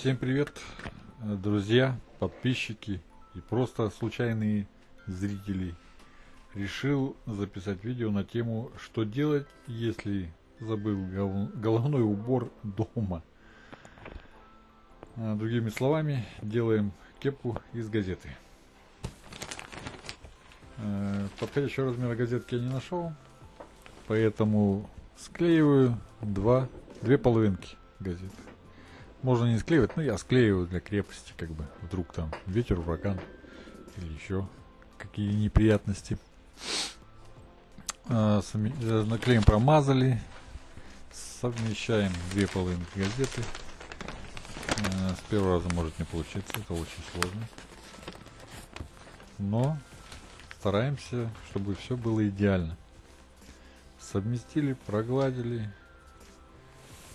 Всем привет, э, друзья, подписчики и просто случайные зрители. Решил записать видео на тему, что делать, если забыл головной убор дома. А, другими словами, делаем кепку из газеты. Э, подходящего размера газетки я не нашел, поэтому склеиваю два, две половинки газеты. Можно не склеивать, но я склеиваю для крепости, как бы, вдруг там ветер, ураган или еще какие неприятности. А, сами, э, промазали, совмещаем две половинки газеты. А, с первого раза может не получиться, это очень сложно. Но стараемся, чтобы все было идеально. Совместили, прогладили,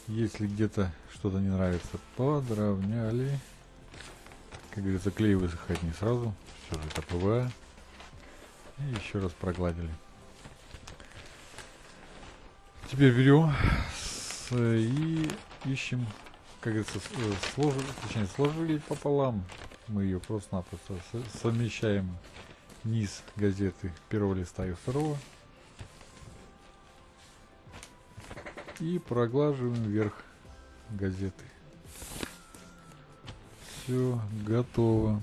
если где-то что-то не нравится, подровняли. Как говорится, клей высыхает не сразу. Все же это ПВА. И еще раз прогладили. Теперь берем и ищем, как говорится, э, сложили, точнее, сложили пополам. Мы ее просто-напросто совмещаем низ газеты первого листа и второго. И проглаживаем вверх газеты. Все готово.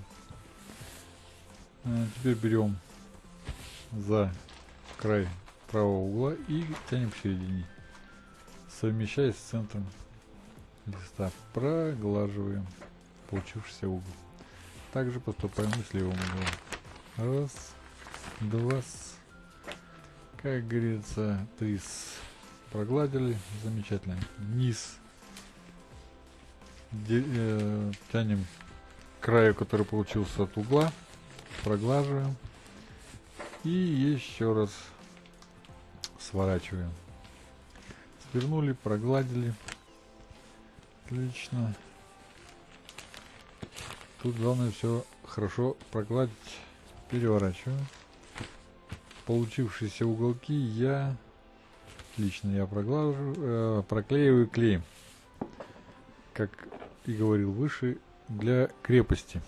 А теперь берем за край правого угла и тянем к середине, совмещаясь с центром листа. Проглаживаем получившийся угол. Также поступаем и с левым углом. Раз, два, как говорится, три прогладили, замечательно. Низ Де, э, тянем краю, который получился от угла, проглаживаем и еще раз сворачиваем. Свернули, прогладили. Отлично. Тут главное все хорошо прогладить. Переворачиваем. Получившиеся уголки я Лично я проглажу, э, проклеиваю клеем. Как и говорил выше, для крепости.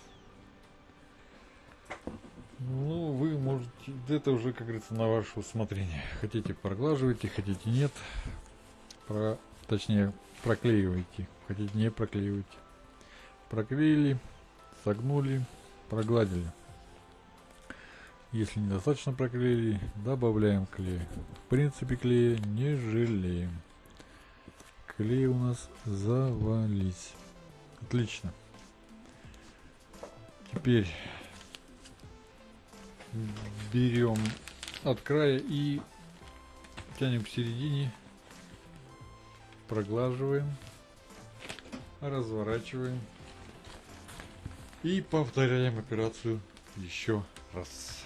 Ну, вы можете, это уже, как говорится, на ваше усмотрение. Хотите проглаживайте, хотите нет. Про, точнее, проклеивайте. Хотите не проклеивайте. Проклеили, согнули, прогладили. Если недостаточно проклеили, добавляем клей. В принципе клея не жалеем. Клей у нас завались. Отлично. Теперь берем от края и тянем к середине, проглаживаем, разворачиваем и повторяем операцию еще раз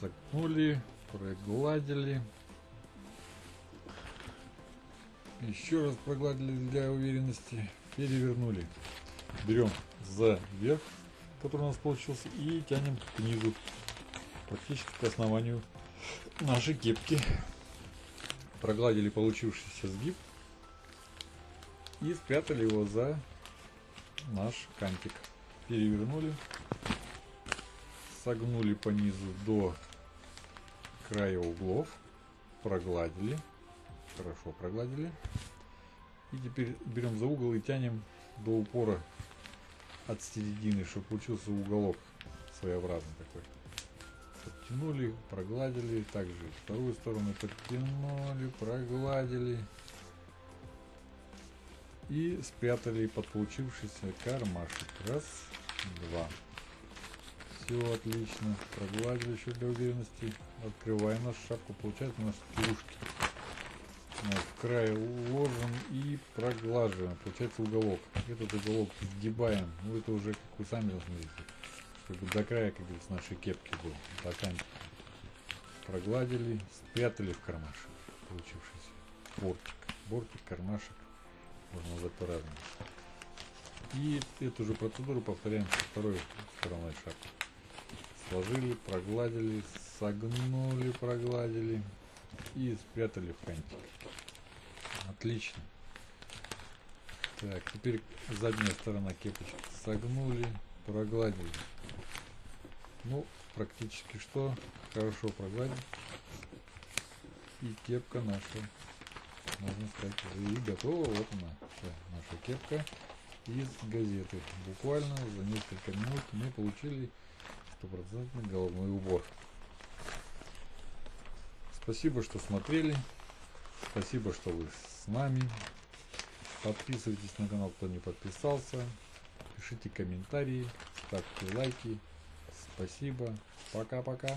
согнули, прогладили. Еще раз прогладили для уверенности. Перевернули. Берем за верх, который у нас получился, и тянем к низу. Практически к основанию нашей кепки. Прогладили получившийся сгиб. И спрятали его за наш кантик. Перевернули. Согнули по низу до края углов, прогладили, хорошо прогладили. И теперь берем за угол и тянем до упора от середины, чтобы получился уголок своеобразный такой. Подтянули, прогладили, также вторую сторону подтянули, прогладили и спрятали под получившийся кармашек. Раз, два. Все отлично. Прогладили еще для уверенности. Открываем нашу шапку. Получается у нас плюшки. В край уложим и проглаживаем. Получается уголок. Этот уголок сгибаем. Ну это уже, как вы сами должны видеть. Чтобы до края, как говорится, нашей кепки был. До Прогладили, спрятали в кармашек. Получившийся бортик. Бортик, кармашек. Можно назвать по-разному. И эту же процедуру повторяем со второй стороной шапки сложили, прогладили, согнули, прогладили и спрятали в кантик. Отлично. Так, теперь задняя сторона кепочки согнули, прогладили. Ну, практически что, хорошо прогладили. И кепка наша, можно сказать, и готова. Вот она, вся наша кепка из газеты. Буквально за несколько минут мы получили стопроцентный головной убор. Спасибо, что смотрели. Спасибо, что вы с нами. Подписывайтесь на канал, кто не подписался. Пишите комментарии, ставьте лайки. Спасибо. Пока-пока.